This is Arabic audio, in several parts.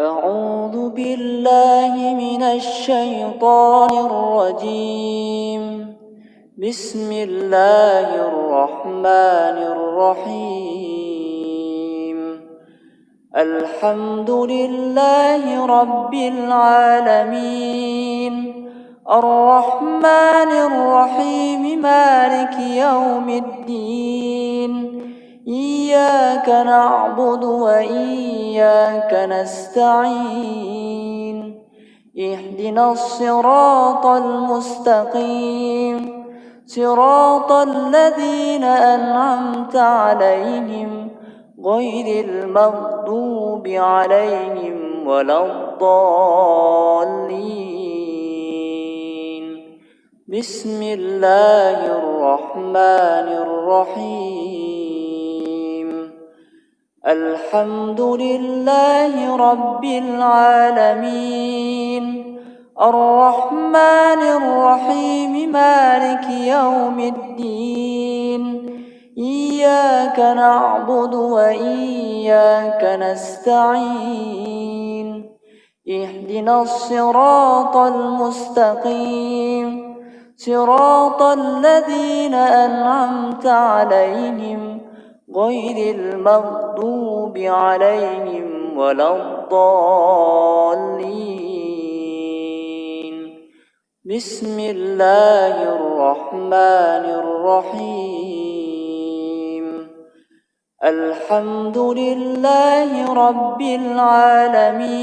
أعوذ بالله من الشيطان الرجيم. بسم الله الرحمن الرحيم. الحمد لله رب العالمين. الرحمن الرحيم مالك يوم الدين. إياك نعبد وإياك نستعين. اهدنا الصراط المستقيم. صراط الذين أنعمت عليهم غير المغضوب عليهم ولا الضالين. بسم الله الرحمن الرحيم. الحمد لله رب العالمين. الرحمن الرحيم مالك يوم الدين. إياك نعبد وإياك نستعين. اهدنا الصراط المستقيم. صراط الذين أنعمت عليهم غير المغضوب عليهم ولا الضالين. بسم الله الرحمن الرحيم. الحمد لله رب العالمين.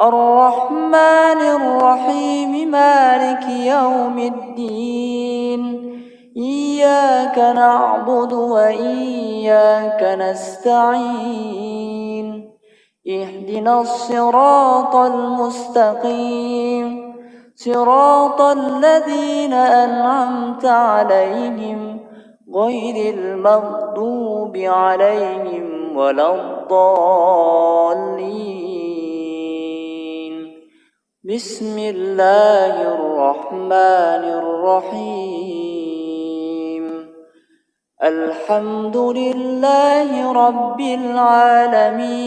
الرحمن الرحيم مالك يوم الدين. إياك نعبد وإياك نستعين. اهدنا الصراط المستقيم. صراط الذين أنعمت عليهم غير المغضوب عليهم ولا الضالين. بسم الله الرحمن الرحيم. الحمد لله رب العالمين.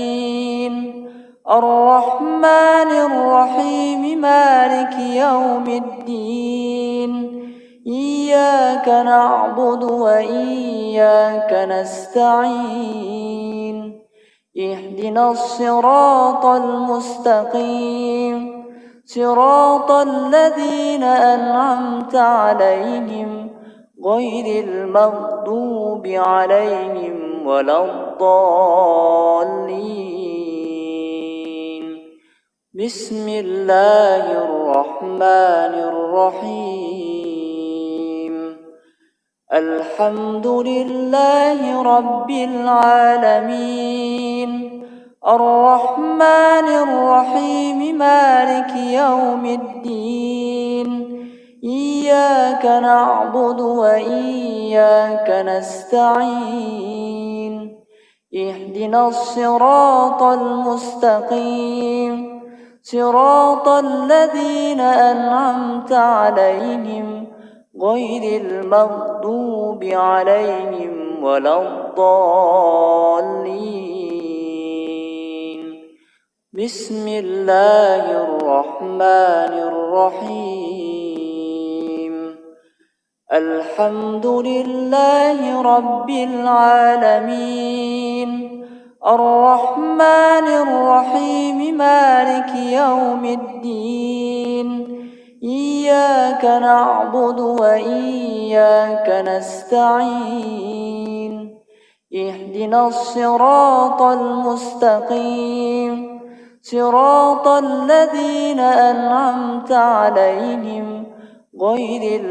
الرحمن الرحيم مالك يوم الدين. إياك نعبد وإياك نستعين. اهدنا الصراط المستقيم. صراط الذين أنعمت عليهم غير المغضوب عليهم ولا الضالين. بسم الله الرحمن الرحيم. الحمد لله رب العالمين. الرحمن الرحيم مالك يوم الدين. إياك نعبد وإياك نستعين. اهدنا الصراط المستقيم. صراط الذين أنعمت عليهم غير المغضوب عليهم ولا الضالين. بسم الله الرحمن الرحيم. الحمد لله رب العالمين. الرحمن الرحيم مالك يوم الدين. إياك نعبد وإياك نستعين. اهدنا الصراط المستقيم. صراط الذين أنعمت عليهم غير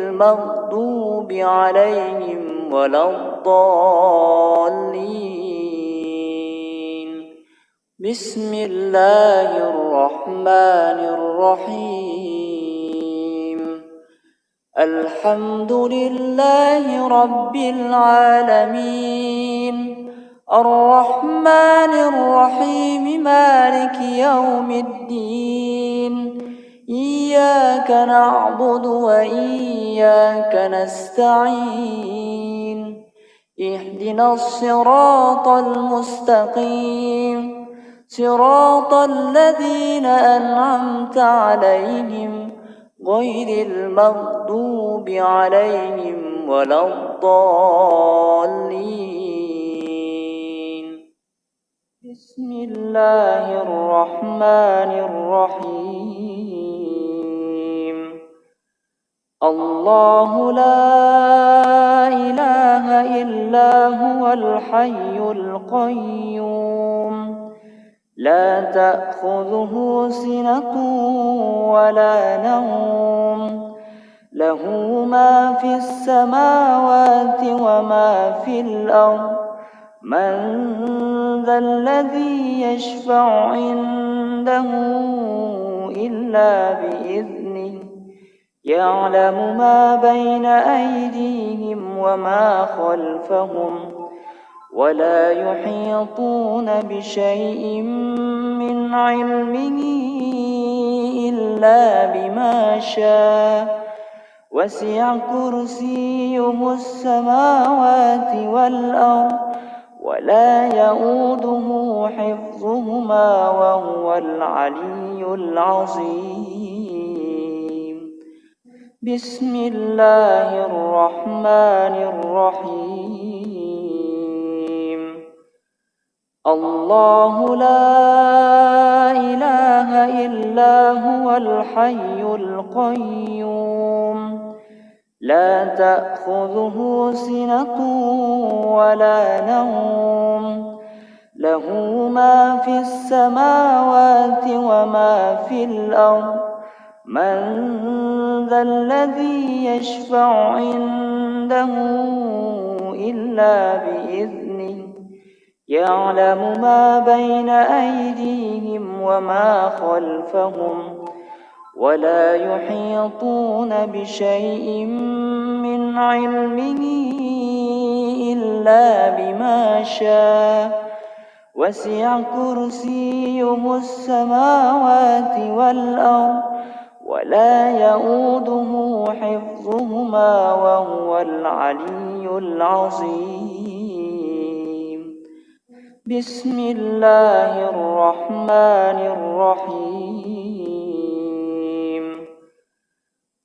المغضوب عليهم ولا الضالين. بسم الله الرحمن الرحيم الحمد لله رب العالمين الرحمن الرحيم مالك يوم الدين إياك نعبد وإياك نستعين. اهدنا الصراط المستقيم. صراط الذين أنعمت عليهم غير المغضوب عليهم ولا الضالين. بسم الله الرحمن الرحيم. الله لا إله إلا هو الحي القيوم. لا تأخذه سنة ولا نوم. له ما في السماوات وما في الأرض. من ذا الذي يشفع عنده إلا بإذنه يعلم ما بين أيديهم وما خلفهم ولا يحيطون بشيء من علمه إلا بما شاء. وسع كرسيه السماوات والأرض ولا يؤوده حفظهما وهو العلي العظيم. بسم الله الرحمن الرحيم. الله لا إله إلا هو الحي القيوم. لا تأخذه سنة ولا نوم. له ما في السماوات وما في الأرض. من ذا الذي يشفع عنده إلا بإذنه يعلم ما بين أيديهم وما خلفهم ولا يحيطون بشيء من علمه إلا بما شاء وسع كرسيه السماوات والأرض ولا يؤوده حفظهما وهو العلي العظيم. بسم الله الرحمن الرحيم.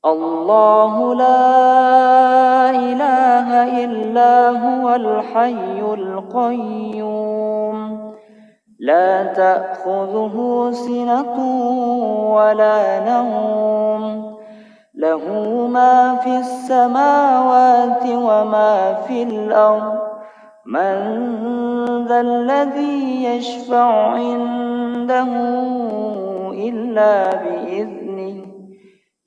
الله لا إله إلا هو الحي القيوم. لا تأخذه سنة ولا نوم. له ما في السماوات وما في الأرض. من ذا الذي يشفع عنده إلا بإذنه.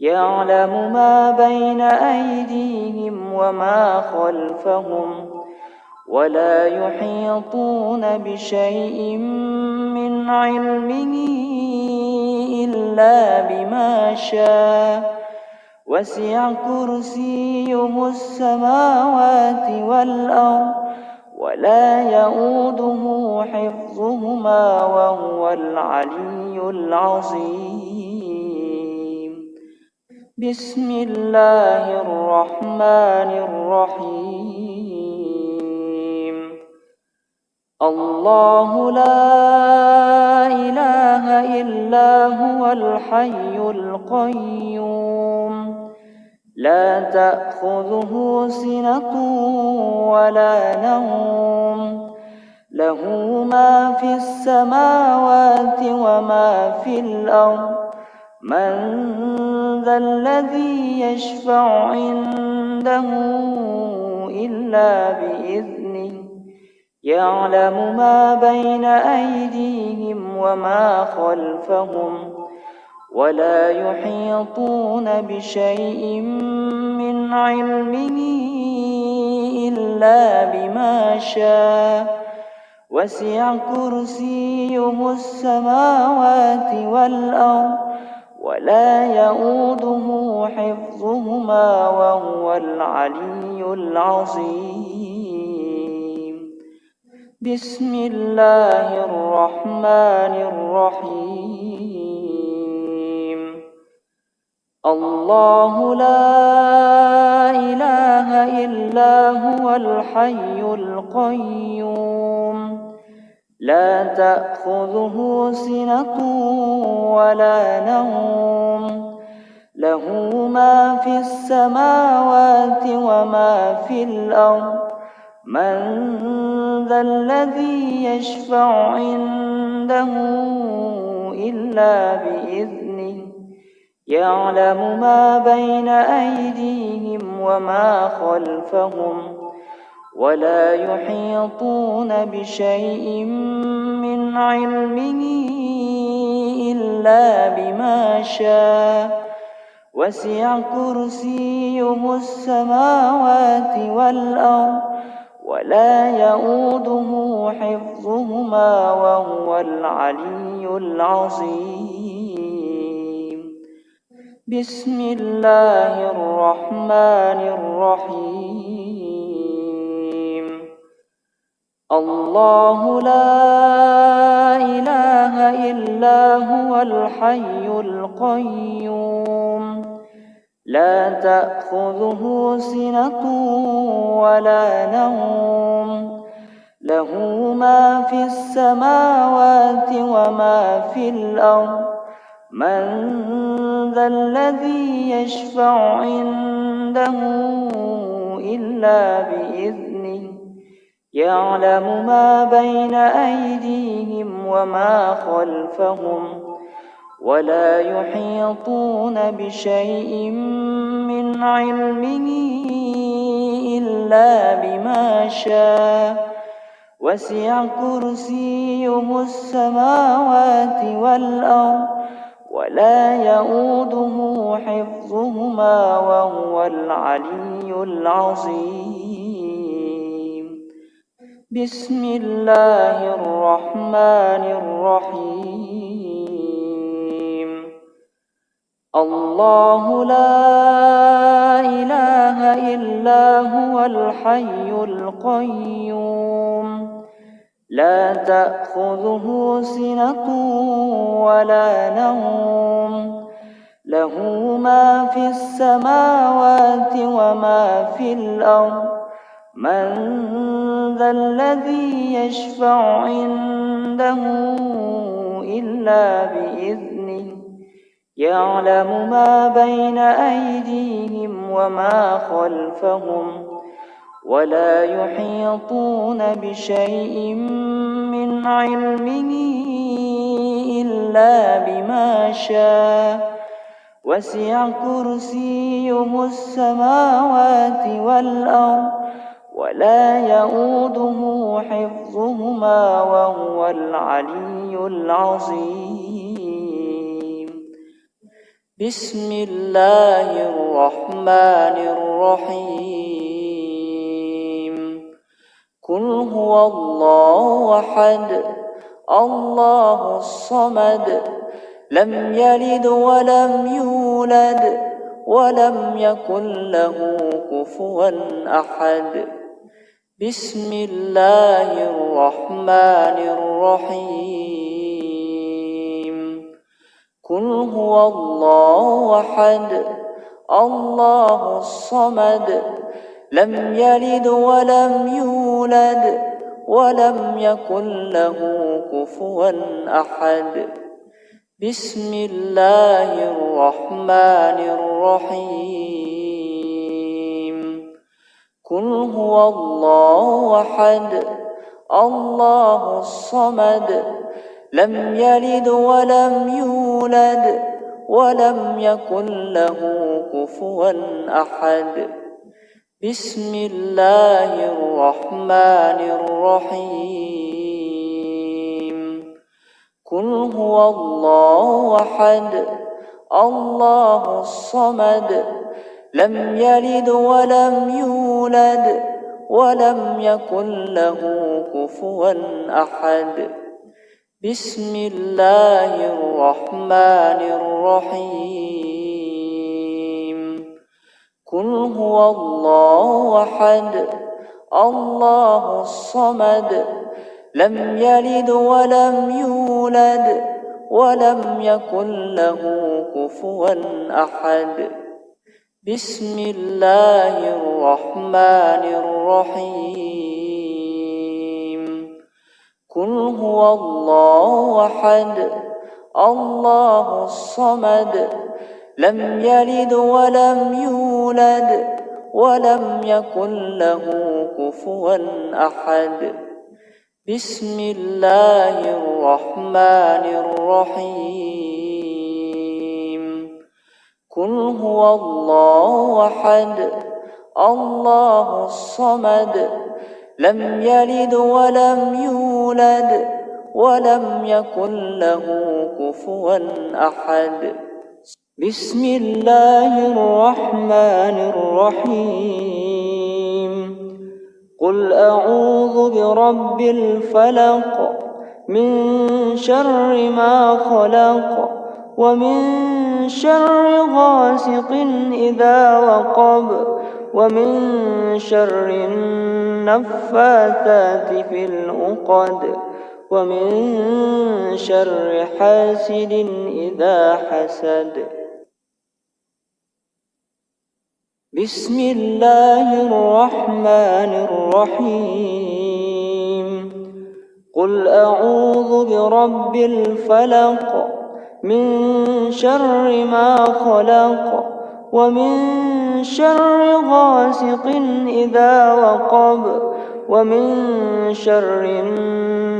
يعلم ما بين أيديهم وما خلفهم. ولا يحيطون بشيء من علمه إلا بما شاء. وسع كرسيه السماوات والأرض ولا يؤوده حفظهما وهو العلي العظيم. بسم الله الرحمن الرحيم. الله لا إله إلا هو الحي القيوم. لا تأخذه سنة ولا نوم. له ما في السماوات وما في الأرض. من ذا الذي يشفع عنده إلا بإذنه يعلم ما بين أيديهم وما خلفهم ولا يحيطون بشيء من علمه إلا بما شاء. وسع كرسيه السماوات والأرض ولا يؤوده حفظهما وهو العلي العظيم. بسم الله الرحمن الرحيم. الله لا إله إلا هو الحي القيوم. لا تأخذه سنة ولا نوم. له ما في السماوات وما في الأرض. من ذا الذي يشفع عنده إلا بإذنه يعلم ما بين أيديهم وما خلفهم ولا يحيطون بشيء من علمه إلا بما شاء وسع كرسيه السماوات والأرض ولا يؤوده حفظهما وهو العلي العظيم. بسم الله الرحمن الرحيم. الله لا إله إلا هو الحي القيوم. لا تأخذه سنة ولا نوم. له ما في السماوات وما في الأرض. من ذا الذي يشفع عنده إلا بإذنه. يعلم ما بين أيديهم وما خلفهم. ولا يحيطون بشيء من علمه إلا بما شاء. وسع كرسيه السماوات والأرض ولا يؤوده حفظهما وهو العلي العظيم. بسم الله الرحمن الرحيم. الله لا إله إلا هو الحي القيوم. لا تأخذه سنة ولا نوم. له ما في السماوات وما في الأرض. من ذا الذي يشفع عنده إلا بإذنه يعلم ما بين أيديهم وما خلفهم ولا يحيطون بشيء من علمه إلا بما شاء. وسع كرسيه السماوات والأرض ولا يؤوده حفظهما وهو العلي العظيم. بسم الله الرحمن الرحيم قل هو الله أحد الله الصمد لم يلد ولم يولد ولم يكن له كفوا أحد بسم الله الرحمن الرحيم قل هو الله أحد الله الصمد لم يلد ولم يولد ولم يكن له كفوا أحد. بسم الله الرحمن الرحيم. قل هو الله أحد الله الصمد لم يلد ولم يولد ولم يكن له كفوا أحد. بسم الله الرحمن الرحيم. قل هو الله أحد الله الصمد. لم يلد ولم يولد ولم يكن له كفوا أحد. بسم الله الرحمن الرحيم. قل هو الله أحد الله الصمد لم يلد ولم يولد ولم يكن له كفوا أحد. بسم الله الرحمن الرحيم. قل هو الله أحد الله الصمد لم يلد ولم يولد ولم يكن له كفوا أحد. بسم الله الرحمن الرحيم. قل هو الله أحد الله الصمد لم يلد ولم يولد ولم يكن له كفوا أحد. بسم الله الرحمن الرحيم. قل أعوذ برب الفلق من شر ما خلق ومن شر غاسق إذا وقب ومن شر النفاثات في العقد ومن شر حاسد إذا حسد. بسم الله الرحمن الرحيم. قل أعوذ برب الفلق من شر ما خلق ومن شر غاسق إذا وقب ومن شر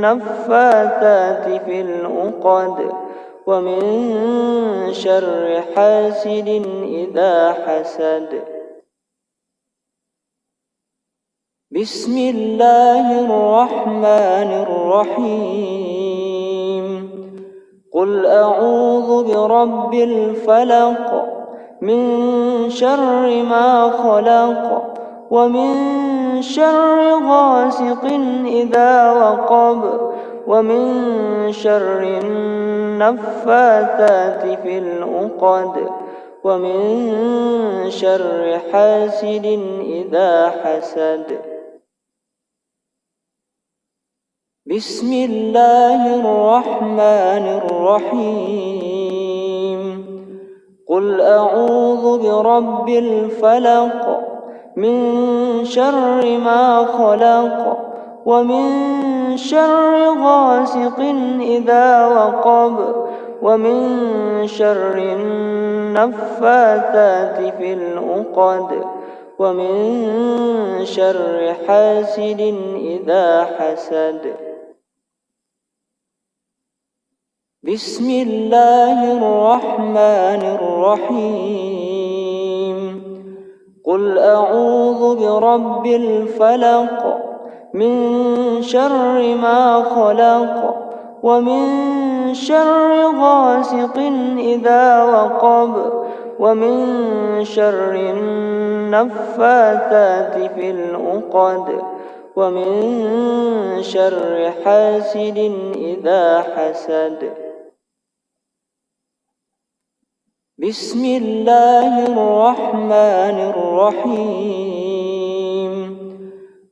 النفاثات في العقد ومن شر حاسد إذا حسد. بسم الله الرحمن الرحيم. قل أعوذ برب الفلق من شر ما خلق ومن شر غاسق إذا وقب ومن شر النفاثات في العقد ومن شر حاسد إذا حسد. بسم الله الرحمن الرحيم. قل أعوذ برب الفلق من شر ما خلق ومن شر غاسق إذا وقب ومن شر النفاثات في العقد ومن شر حاسد إذا حسد بسم الله الرحمن الرحيم. قل أعوذ برب الفلق من شر ما خلق ومن شر غاسق إذا وقب ومن شر النفاثات في العقد ومن شر حاسد إذا حسد. بسم الله الرحمن الرحيم.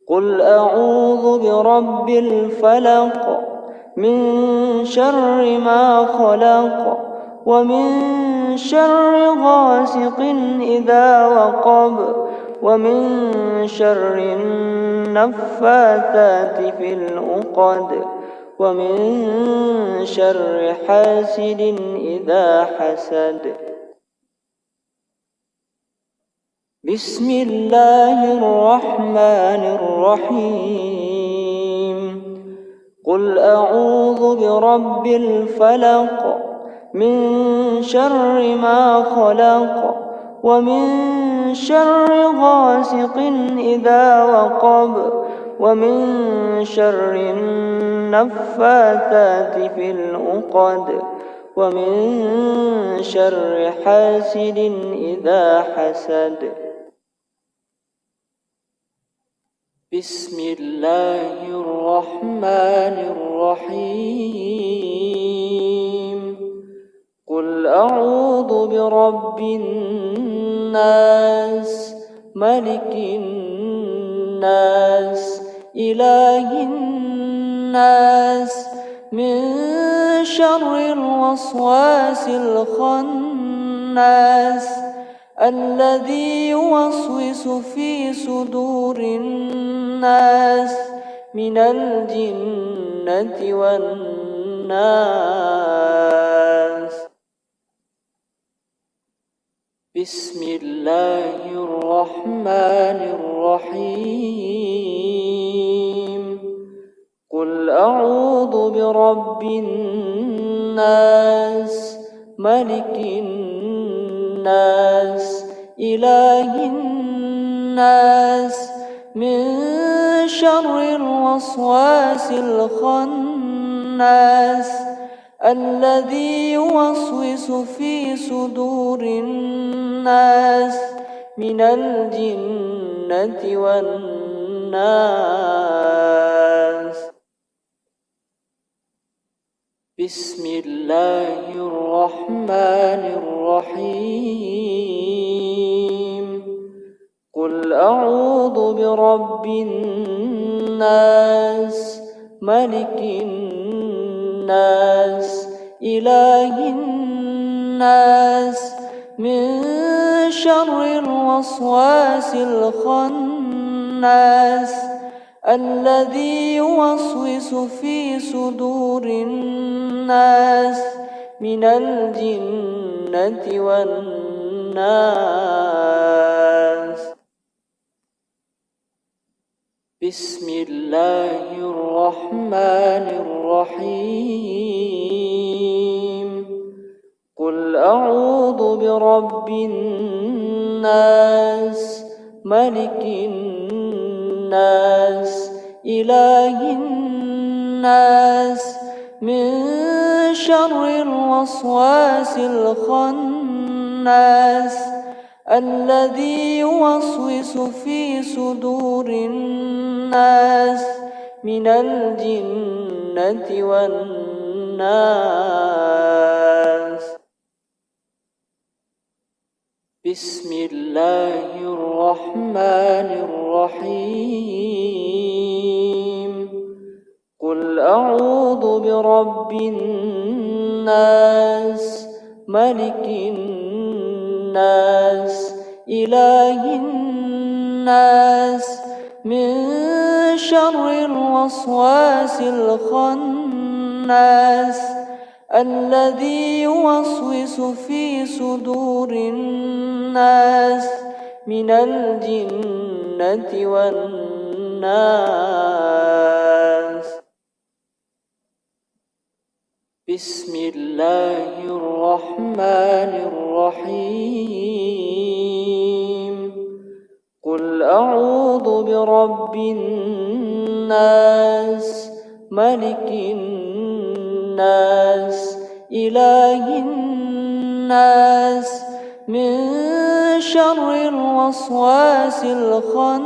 قل أعوذ برب الفلق من شر ما خلق ومن شر غاسق إذا وقب ومن شر النفاثات في العقد ومن شر حاسد إذا حسد. بسم الله الرحمن الرحيم. قل أعوذ برب الفلق من شر ما خلق ومن شر غاسق إذا وقب ومن شر النفاثات في العقد ومن شر حاسد إذا حسد. بسم الله الرحمن الرحيم. قل أعوذ برب الناس ملك الناس إله الناس. من شر الوسواس الخناس الذي يوسوس في صدور الناس. من الجنة والناس. بسم الله الرحمن الرحيم. قل أعوذ برب الناس ملك الناس إله الناس من شر الوسواس الخناس الذي يوسوس في صدور الناس من الجنة والناس. بسم الله الرحمن الرحيم. قل أعوذ برب الناس ملك الناس إله الناس من شر الوسواس الخناس الذي يوسوس في صدور الناس من الجنة والناس بسم الله الرحمن الرحيم. قل أعوذ برب الناس ملك الناس إله الناس. من شر الوسواس الخناس الذي يوسوس في صدور الناس. من الجنة والناس. بسم الله الرحمن الرحيم. قل أعوذ برب الناس ملك الناس إله الناس من شر الوسواس الخناس الذي يوسوس في صدور الناس من الجنة والناس. بسم الله الرحمن الرحيم. قل أعوذ برب الناس ملك الناس إله الناس من شر الوسواس الخناس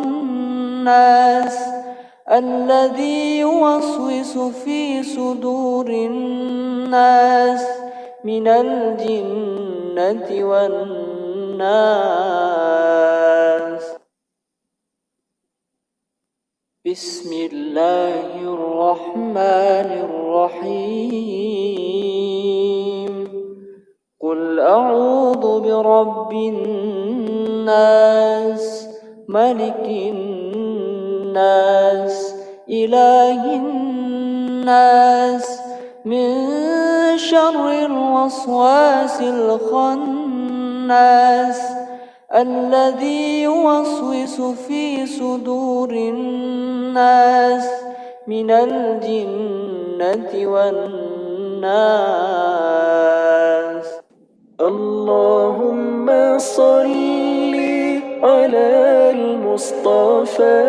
الذي يوسوس في صدور الناس من الجنة والناس بسم الله الرحمن الرحيم. قل أعوذ برب الناس ملك الناس إله الناس. من شر الوسواس الخناس الذي يوسوس في صدور الناس. من الجنة والناس. اللهم صل على المصطفى.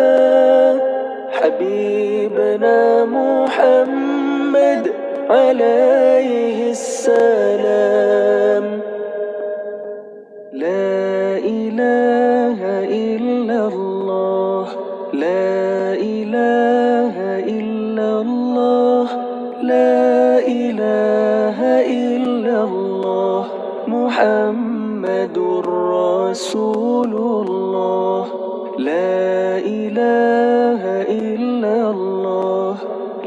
حبيبنا محمد عليه السلام. لا إله إلا الله. لا محمد رسول الله لا إله إلا الله.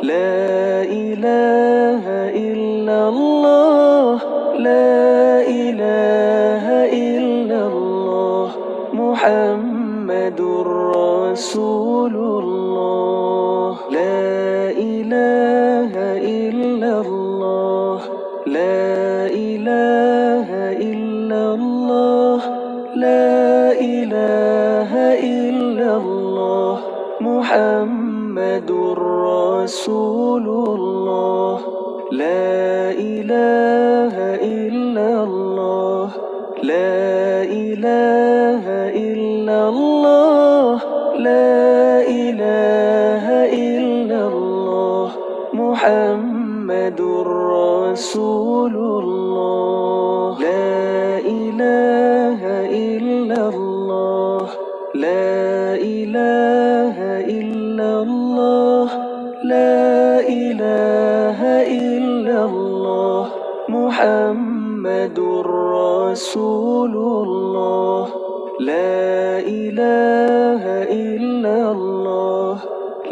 لا إله إلا الله. لا إله إلا الله. محمد رسول إلا الله لا إله إلا الله محمد رسول الله. لا إله إلا الله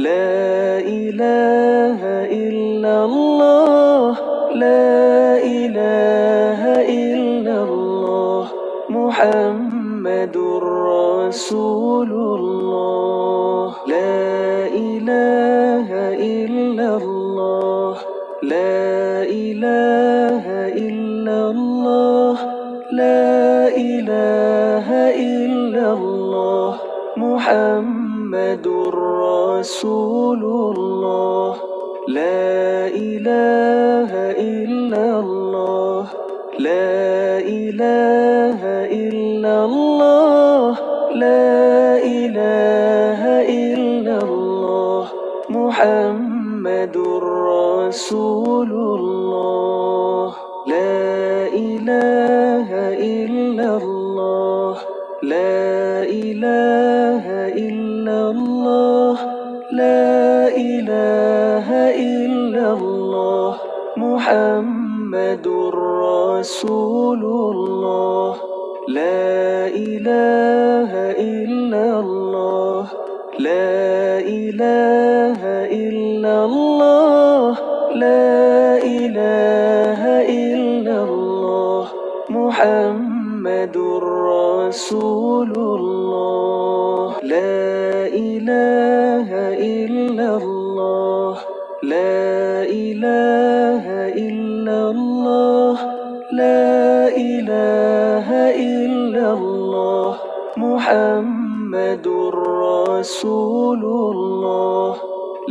لا إله إلا الله لا إله إلا الله محمد رسول الله. محمد رسول الله. لا إله إلا الله. لا إله إلا الله. لا إله إلا الله. محمد رسول الله. رسول رسول الله.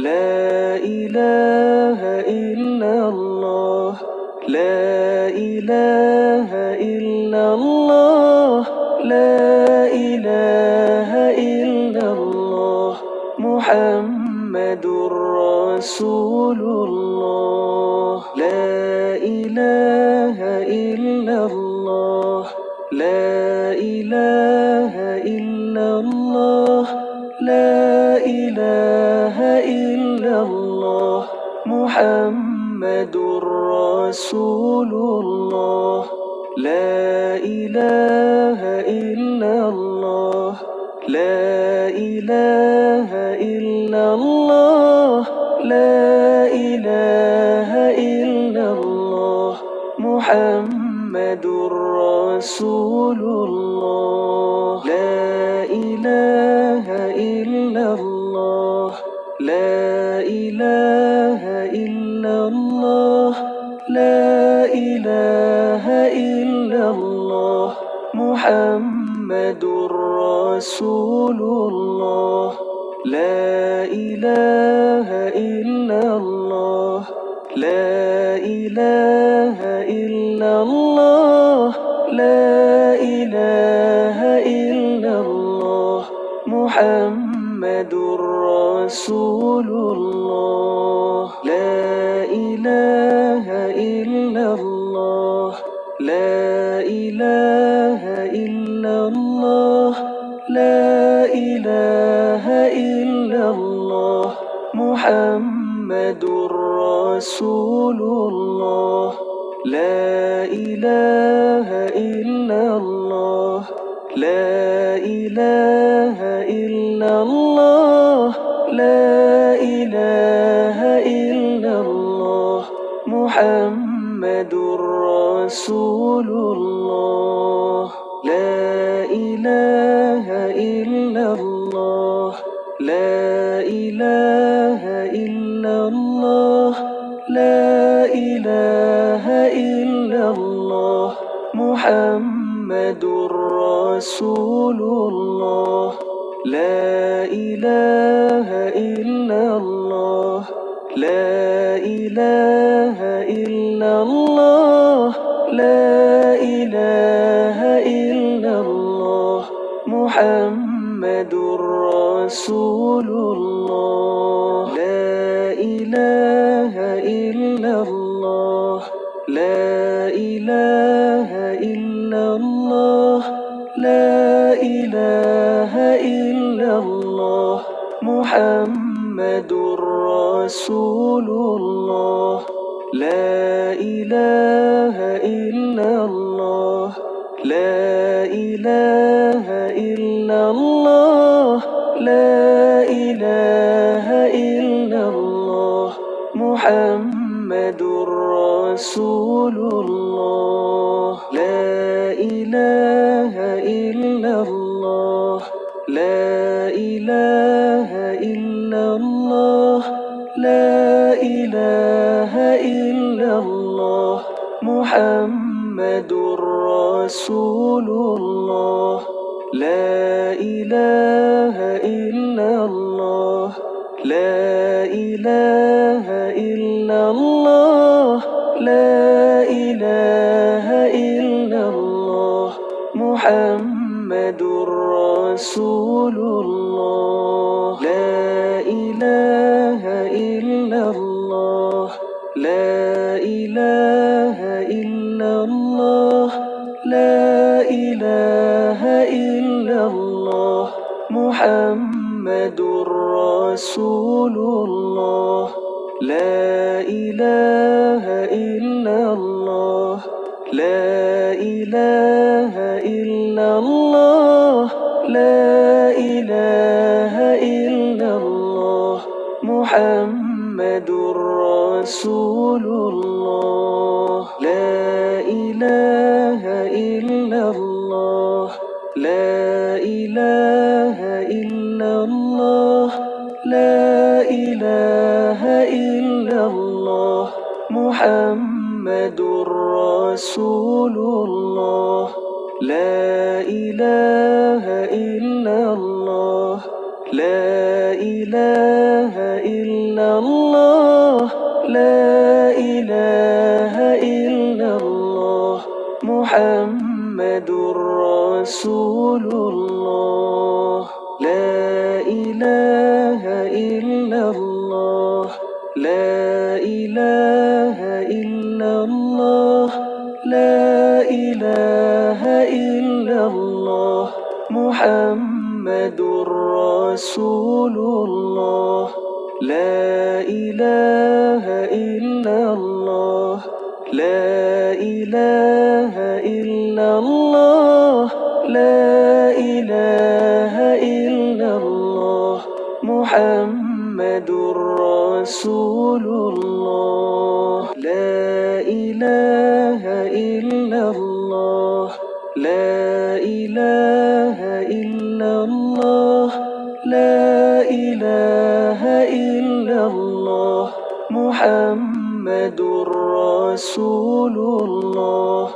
لا إله إلا الله. لا إله إلا الله. لا إله إلا الله. محمد رسول الله. لا إله إلا الله. محمد رسول الله. لا إله إلا الله. لا إله إلا الله. لا إله إلا الله. محمد رسول الله. لا محمد رسول الله. لا إله إلا الله. لا إله إلا الله. لا إله إلا الله. محمد رسول الله. محمد رسول الله. لا إله إلا الله. لا إله إلا الله. لا إله إلا الله. محمد رسول الله. الله لا إله الله محمد رسول الله لا إله إلا الله لا إله إلا الله لا إله إلا الله محمد رسول الله. رسول الله. لا إله إلا الله. لا إله إلا الله. لا إله إلا الله. محمد رسول الله. لا إله إلا الله. محمد رسول الله. لا إله إلا الله. لا إله إلا الله. لا إله إلا الله. محمد رسول الله لا إله إلا الله محمد رسول لا إله إلا الله. لا إله إلا الله. لا إله إلا الله. محمد رسول الله. رسول الله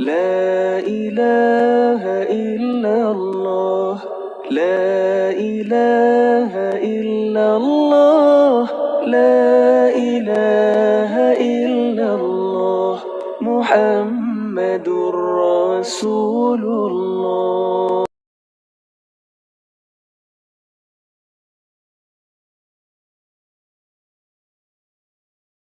لا إله إلا الله لا إله إلا الله لا إله إلا الله محمد رسول